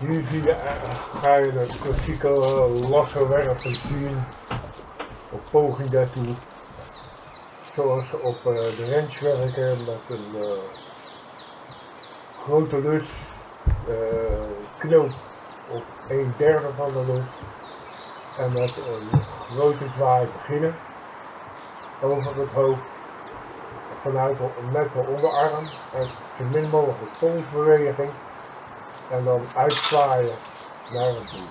Hier zie je, ga je de klassieke eh, lasso werven zien. Op poging daartoe. Zoals op eh, de ranch werken met een eh, grote lus, knoop op een derde van de lus. En met een grote zwaai beginnen. Over het hoofd vanuit de, met de onderarm. En zo min mogelijk tonsbeweging and um, I try marathon.